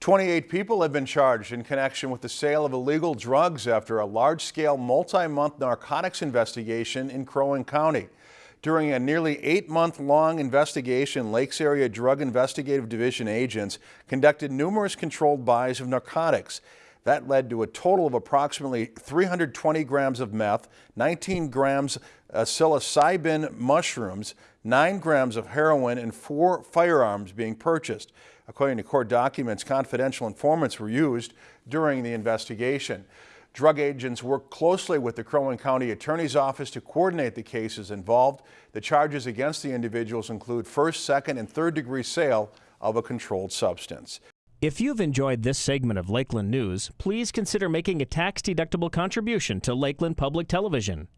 28 people have been charged in connection with the sale of illegal drugs after a large-scale multi-month narcotics investigation in Crow Wing County. During a nearly eight-month-long investigation, Lakes Area Drug Investigative Division agents conducted numerous controlled buys of narcotics. That led to a total of approximately 320 grams of meth, 19 grams of psilocybin mushrooms, 9 grams of heroin, and four firearms being purchased. According to court documents, confidential informants were used during the investigation. Drug agents worked closely with the Crow Wing County Attorney's Office to coordinate the cases involved. The charges against the individuals include first, second, and third degree sale of a controlled substance. If you've enjoyed this segment of Lakeland News, please consider making a tax-deductible contribution to Lakeland Public Television.